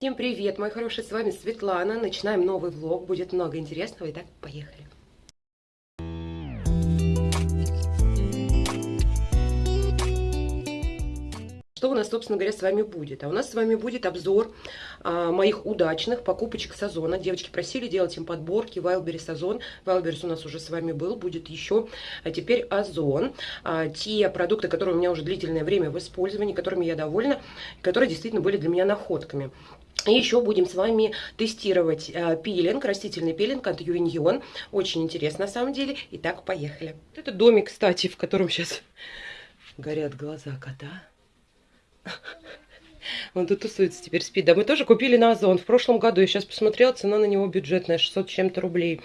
Всем привет, мои хорошие, с вами Светлана. Начинаем новый влог, будет много интересного. Итак, поехали. Что у нас, собственно говоря, с вами будет? А у нас с вами будет обзор а, моих удачных покупочек сезона. Девочки просили делать им подборки Wildberries Озон. Wildberries у нас уже с вами был, будет еще. А теперь Озон. А, те продукты, которые у меня уже длительное время в использовании, которыми я довольна, которые действительно были для меня находками. И еще будем с вами тестировать э, пилинг, растительный пилинг от Юиньон. Очень интересно на самом деле. Итак, поехали. Это домик, кстати, в котором сейчас горят глаза кота. Он тут тусуется, теперь спит. Да мы тоже купили на Озон в прошлом году. Я сейчас посмотрела, цена на него бюджетная, 600 чем-то рублей.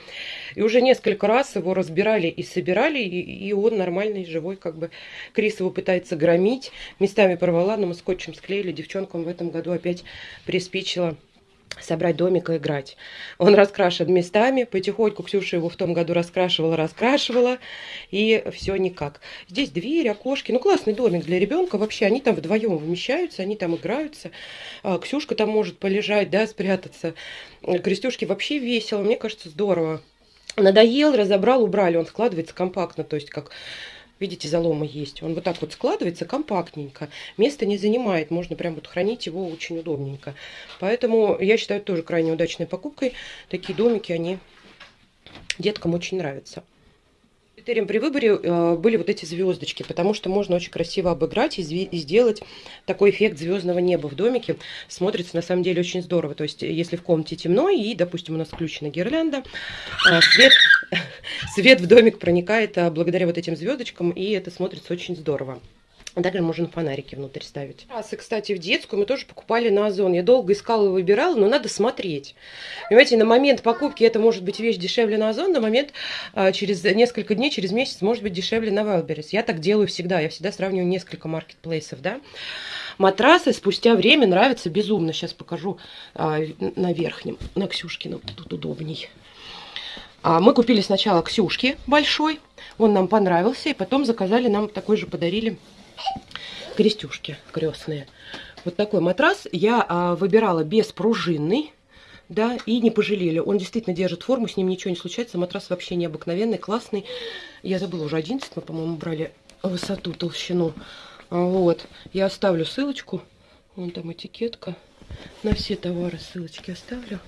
И уже несколько раз его разбирали и собирали, и, и он нормальный, живой, как бы. Крис его пытается громить. Местами порвала, но мы скотчем склеили. Девчонкам в этом году опять приспичило собрать домик и играть. Он раскрашен местами, потихоньку Ксюша его в том году раскрашивала, раскрашивала, и все никак. Здесь двери, окошки, ну классный домик для ребенка, вообще они там вдвоем вмещаются, они там играются, а, Ксюшка там может полежать, да, спрятаться, Крестюшке вообще весело, мне кажется, здорово. Надоел, разобрал, убрали, он складывается компактно, то есть как Видите, заломы есть. Он вот так вот складывается компактненько. Место не занимает. Можно прям вот хранить его очень удобненько. Поэтому я считаю тоже крайне удачной покупкой. Такие домики, они деткам очень нравятся. Критерием при выборе э, были вот эти звездочки, потому что можно очень красиво обыграть и, сделать такой эффект звездного неба в домике. Смотрится на самом деле очень здорово. То есть, если в комнате темно и, допустим, у нас включена гирлянда, э, свет, свет в домик проникает э, благодаря вот этим звездочкам, и это смотрится очень здорово. Также можно фонарики внутрь ставить. Раз, и, кстати, в детскую мы тоже покупали на Озон. Я долго искала и выбирала, но надо смотреть. Понимаете, на момент покупки это может быть вещь дешевле на Озон, на момент а, через несколько дней, через месяц может быть дешевле на Wildberries. Я так делаю всегда. Я всегда сравниваю несколько маркетплейсов, да. Матрасы спустя время нравятся безумно. Сейчас покажу а, на верхнем, на Ксюшкином. Тут удобней. А, мы купили сначала Ксюшки большой. Он нам понравился. И потом заказали, нам такой же подарили крестюшки крестные. Вот такой матрас я а, выбирала беспружинный, да, и не пожалели. Он действительно держит форму, с ним ничего не случается. Матрас вообще необыкновенный, классный. Я забыла уже 11, мы, по-моему, брали высоту, толщину. Вот, я оставлю ссылочку. Вон там этикетка. На все товары ссылочки оставлю.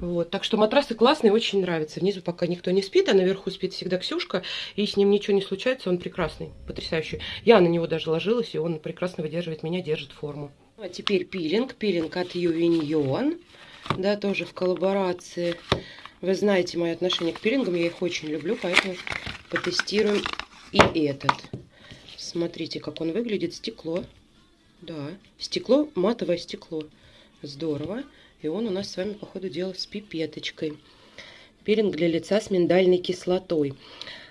Вот, так что матрасы классные, очень нравятся. Внизу пока никто не спит, а наверху спит всегда Ксюшка. И с ним ничего не случается, он прекрасный, потрясающий. Я на него даже ложилась, и он прекрасно выдерживает меня, держит форму. А теперь пилинг. Пилинг от Ювиньон. Да, тоже в коллаборации. Вы знаете мое отношение к пилингам, я их очень люблю, поэтому потестируем и этот. Смотрите, как он выглядит. Стекло. Да, стекло, матовое стекло. Здорово. И он у нас с вами, по ходу дела, с пипеточкой. Пилинг для лица с миндальной кислотой.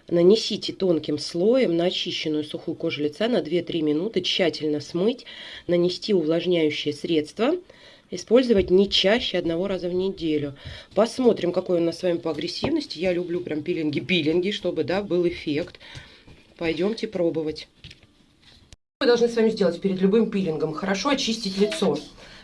Нанесите тонким слоем на очищенную сухую кожу лица на 2-3 минуты, тщательно смыть, нанести увлажняющее средство, использовать не чаще одного раза в неделю. Посмотрим, какой он у нас с вами по агрессивности. Я люблю прям пилинги-пилинги, чтобы да, был эффект. Пойдемте пробовать. Мы должны с вами сделать перед любым пилингом? Хорошо очистить лицо.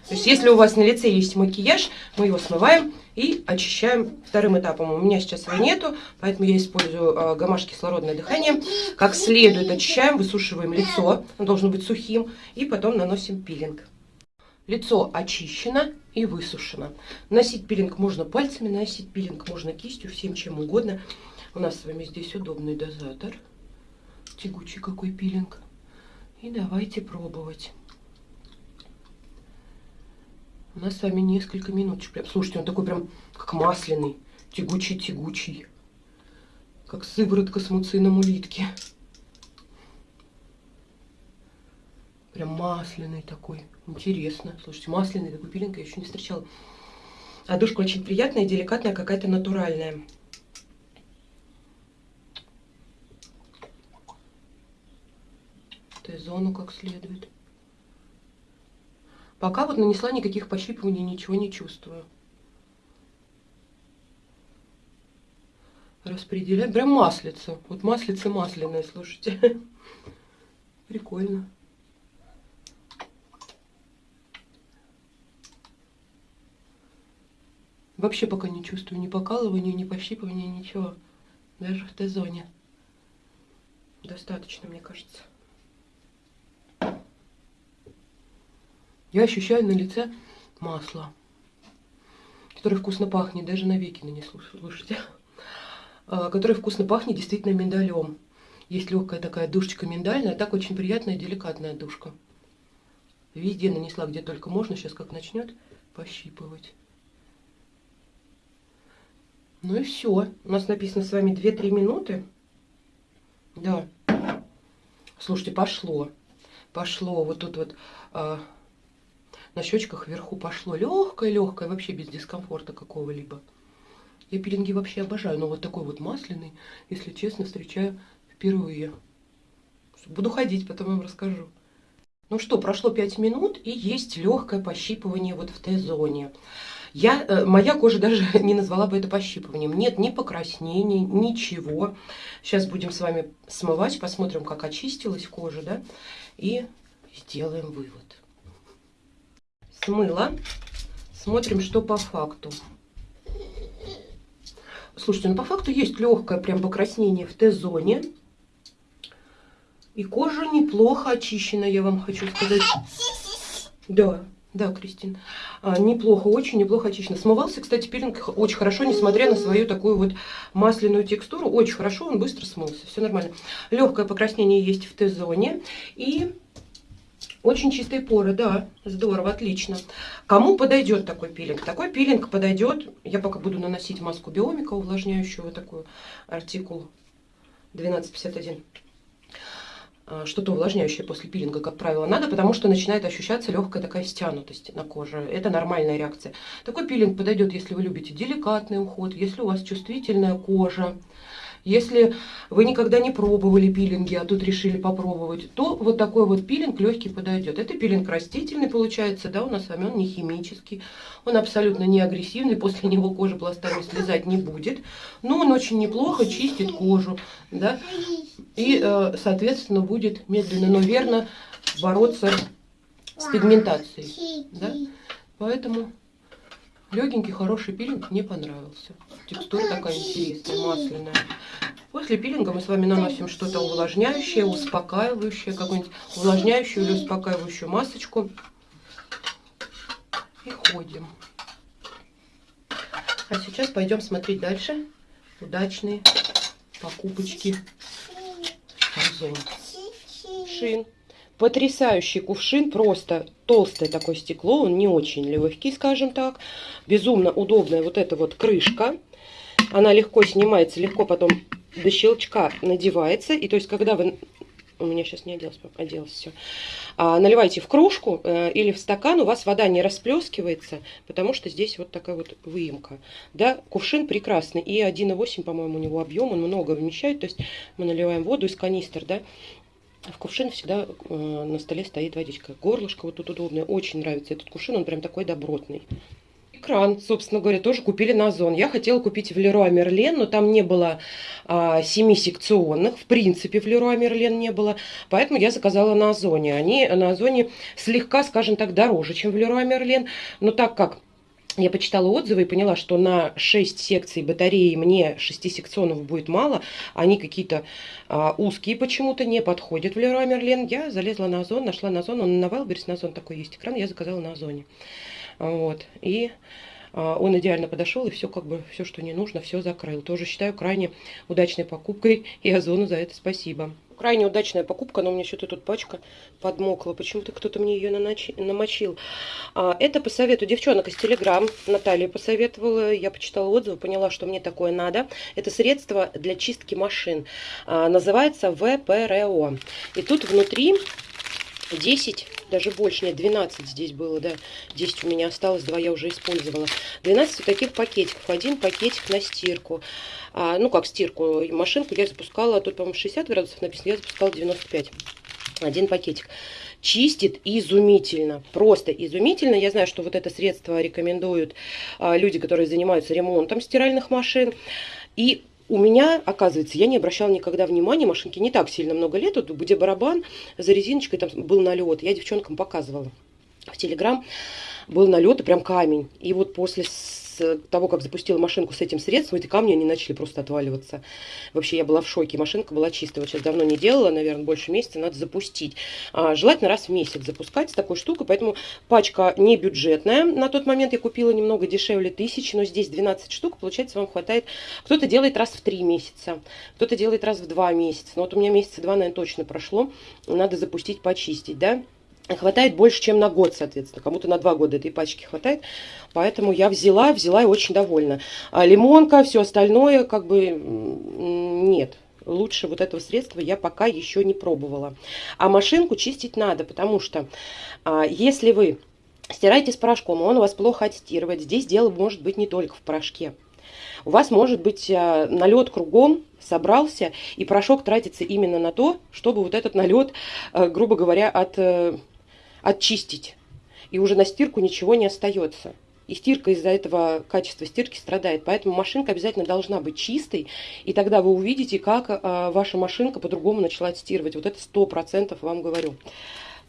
То есть, если у вас на лице есть макияж, мы его смываем и очищаем вторым этапом. У меня сейчас его нету, поэтому я использую э, гамаш кислородное дыхание. Как следует очищаем, высушиваем лицо, оно должно быть сухим, и потом наносим пилинг. Лицо очищено и высушено. Носить пилинг можно пальцами, носить пилинг можно кистью, всем чем угодно. У нас с вами здесь удобный дозатор. Тягучий какой пилинг. И давайте пробовать. У нас с вами несколько минут. Прям, слушайте, он такой прям как масляный, тягучий-тягучий. Как сыворотка с муцином улитки. Прям масляный такой. Интересно. Слушайте, масляный такой пилинг я еще не встречала. А душка очень приятная, деликатная, какая-то натуральная. Т-зону как следует. Пока вот нанесла никаких пощипываний, ничего не чувствую. Распределяем. Прям маслица. Вот маслица масляная, слушайте. Прикольно. Вообще пока не чувствую ни покалывания, ни пощипывания, ничего. Даже в Т-зоне. Достаточно, мне кажется. Я ощущаю на лице масло, которое вкусно пахнет, даже на веки нанесло, слушайте. А, которое вкусно пахнет действительно миндалем. Есть легкая такая душечка миндальная, так очень приятная, деликатная душка. Везде нанесла, где только можно, сейчас как начнет пощипывать. Ну и все. У нас написано с вами 2-3 минуты. Да. Слушайте, пошло. Пошло. Вот тут вот а, на щечках вверху пошло. Легкое-легкое, вообще без дискомфорта какого-либо. Я пилинги вообще обожаю, но вот такой вот масляный, если честно, встречаю впервые. Буду ходить, потом вам расскажу. Ну что, прошло 5 минут и есть легкое пощипывание вот в Т-зоне. Я, э, моя кожа даже не назвала бы это пощипыванием. Нет ни покраснений, ничего. Сейчас будем с вами смывать, посмотрим, как очистилась кожа, да, и сделаем вывод. Смыла. Смотрим, что по факту. Слушайте, ну по факту есть легкое прям покраснение в Т-зоне. И кожа неплохо очищена, я вам хочу сказать. Да, да, Кристин. А, неплохо, очень неплохо очищено. Смывался, кстати, пилинг очень хорошо, несмотря на свою такую вот масляную текстуру. Очень хорошо, он быстро смылся. Все нормально. Легкое покраснение есть в Т-зоне. И очень чистые поры, да, здорово, отлично. Кому подойдет такой пилинг? Такой пилинг подойдет, я пока буду наносить маску биомика увлажняющую, вот такую, артикул 1251. А, что-то увлажняющее после пилинга, как правило, надо, потому что начинает ощущаться легкая такая стянутость на коже. Это нормальная реакция. Такой пилинг подойдет, если вы любите деликатный уход, если у вас чувствительная кожа, если вы никогда не пробовали пилинги, а тут решили попробовать, то вот такой вот пилинг легкий подойдет. Это пилинг растительный получается, да, у нас с вами он не химический, он абсолютно не агрессивный, после него кожа пластами слезать не будет, но он очень неплохо чистит кожу, да, и, э, соответственно, будет медленно, но верно бороться с пигментацией, да, поэтому... Легенький, хороший пилинг мне понравился. Текстура такая интересная, масляная. После пилинга мы с вами наносим что-то увлажняющее, успокаивающее, какую-нибудь увлажняющую или успокаивающую масочку. И ходим. А сейчас пойдем смотреть дальше удачные покупочки. Шин. Потрясающий кувшин, просто толстое такое стекло, он не очень легкий, скажем так. Безумно удобная вот эта вот крышка. Она легко снимается, легко потом до щелчка надевается. И то есть, когда вы... У меня сейчас не оделось, оделось все. А, наливаете в кружку э, или в стакан, у вас вода не расплескивается, потому что здесь вот такая вот выемка. Да, кувшин прекрасный. И 1,8, по-моему, у него объем, он много вмещает. То есть мы наливаем воду из канистр, да, в кувшине всегда э, на столе стоит водичка. Горлышко вот тут удобное. Очень нравится этот кувшин, он прям такой добротный. Экран, собственно говоря, тоже купили на Озон. Я хотела купить в Леруа Мерлен, но там не было а, 7 секционных. В принципе, в Леруа Мерлен не было. Поэтому я заказала на Озоне. Они на Озоне слегка, скажем так, дороже, чем в Леруа Мерлен. Но так как я почитала отзывы и поняла, что на 6 секций батареи мне 6 секционов будет мало. Они какие-то а, узкие почему-то, не подходят в Леруа Мерлен. Я залезла на Озон, нашла на Озон. Он на Вайлберс, на Озон такой есть экран, я заказала на Озоне. Вот. И а, он идеально подошел и все как бы, все, что не нужно, все закрыл. Тоже считаю крайне удачной покупкой и Озону за это спасибо. Крайне удачная покупка, но у меня что-то тут пачка подмокла. Почему-то кто-то мне ее намочил. А, это по совету девчонок из Телеграм. Наталья посоветовала. Я почитала отзывы, поняла, что мне такое надо. Это средство для чистки машин. А, называется ВПРО. И тут внутри 10, даже больше, нет, 12 здесь было, да, 10 у меня осталось, 2 я уже использовала. 12 вот таких пакетиков, один пакетик на стирку. А, ну, как стирку, машинку я запускала, тут, по-моему, 60 градусов написано, я запускала 95. Один пакетик. Чистит изумительно, просто изумительно. Я знаю, что вот это средство рекомендуют а, люди, которые занимаются ремонтом стиральных машин. И у меня, оказывается, я не обращала никогда внимания, машинки не так сильно много лет, вот где барабан за резиночкой там был налет, я девчонкам показывала в Телеграм, был налет и прям камень. И вот после с того, как запустила машинку с этим средством, эти камни, они начали просто отваливаться. Вообще, я была в шоке. Машинка была чистая. Вот сейчас давно не делала, наверное, больше месяца, надо запустить. А, желательно раз в месяц запускать с такой штукой, поэтому пачка не бюджетная. На тот момент я купила немного дешевле тысячи, но здесь 12 штук, получается, вам хватает. Кто-то делает раз в три месяца, кто-то делает раз в два месяца. Но вот у меня месяца два, наверное, точно прошло. Надо запустить, почистить, да хватает больше, чем на год, соответственно. Кому-то на два года этой пачки хватает. Поэтому я взяла, взяла и очень довольна. А лимонка, все остальное, как бы, нет. Лучше вот этого средства я пока еще не пробовала. А машинку чистить надо, потому что а, если вы стираете с порошком, он у вас плохо отстирывает, здесь дело может быть не только в порошке. У вас может быть а, налет кругом, собрался, и порошок тратится именно на то, чтобы вот этот налет, а, грубо говоря, от э, очистить. И уже на стирку ничего не остается. И стирка из-за этого качества стирки страдает. Поэтому машинка обязательно должна быть чистой. И тогда вы увидите, как а, ваша машинка по-другому начала стирывать. Вот это сто процентов вам говорю.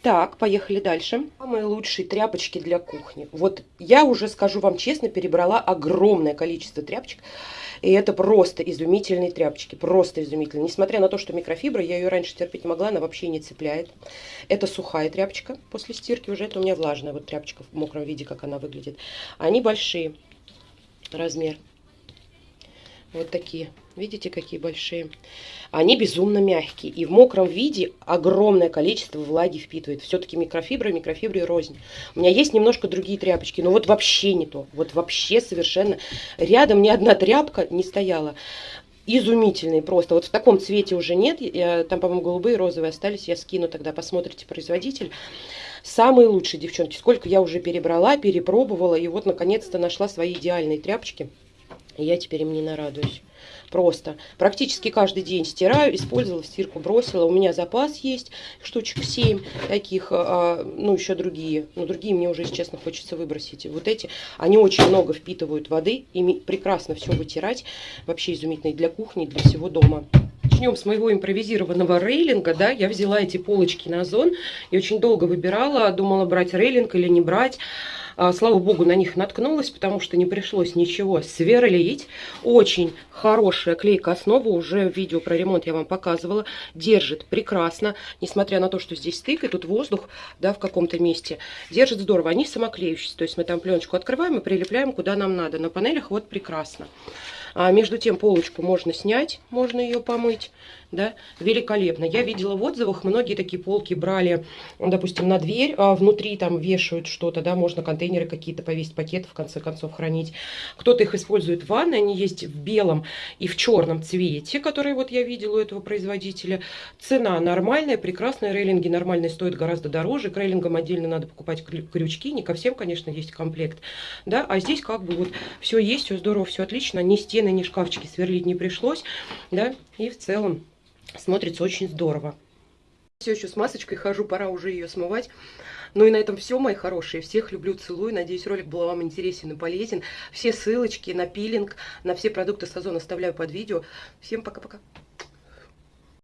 Так, поехали дальше. Самые лучшие тряпочки для кухни. Вот я уже скажу вам честно, перебрала огромное количество тряпочек. И это просто изумительные тряпочки, просто изумительные. Несмотря на то, что микрофибра, я ее раньше терпеть не могла, она вообще не цепляет. Это сухая тряпочка после стирки, уже это у меня влажная вот тряпочка в мокром виде, как она выглядит. Они большие, размер. Вот такие. Видите, какие большие? Они безумно мягкие. И в мокром виде огромное количество влаги впитывает. Все-таки микрофибры, микрофибры рознь. У меня есть немножко другие тряпочки, но вот вообще не то. Вот вообще совершенно. Рядом ни одна тряпка не стояла. Изумительные просто. Вот в таком цвете уже нет. Я, там, по-моему, голубые, розовые остались. Я скину тогда, посмотрите производитель. Самые лучшие, девчонки. Сколько я уже перебрала, перепробовала. И вот, наконец-то, нашла свои идеальные тряпочки. И я теперь им не нарадуюсь. Просто. Практически каждый день стираю, использовала, в стирку бросила. У меня запас есть, штучек 7 таких, а, ну еще другие. Но другие мне уже, если честно, хочется выбросить. Вот эти, они очень много впитывают воды, ими прекрасно все вытирать. Вообще изумительные для кухни, для всего дома начнем с моего импровизированного рейлинга, да, я взяла эти полочки на озон и очень долго выбирала, думала брать рейлинг или не брать. А, слава богу, на них наткнулась, потому что не пришлось ничего сверлить. Очень хорошая клейка основа, уже видео про ремонт я вам показывала. Держит прекрасно, несмотря на то, что здесь стык и тут воздух, да, в каком-то месте. Держит здорово, они самоклеющиеся, то есть мы там пленочку открываем и прилепляем куда нам надо. На панелях вот прекрасно. А между тем полочку можно снять, можно ее помыть да, великолепно. Я видела в отзывах, многие такие полки брали, допустим, на дверь, а внутри там вешают что-то, да, можно контейнеры какие-то повесить, пакеты в конце концов хранить. Кто-то их использует в ванной, они есть в белом и в черном цвете, которые вот я видела у этого производителя. Цена нормальная, прекрасная, рейлинги нормальные стоят гораздо дороже, к рейлингам отдельно надо покупать крючки, не ко всем, конечно, есть комплект, да, а здесь как бы вот все есть, все здорово, все отлично, ни стены, ни шкафчики сверлить не пришлось, да, и в целом Смотрится очень здорово. Все еще с масочкой хожу, пора уже ее смывать. Ну и на этом все, мои хорошие. Всех люблю, целую. Надеюсь, ролик был вам интересен и полезен. Все ссылочки на пилинг, на все продукты Сазон оставляю под видео. Всем пока-пока.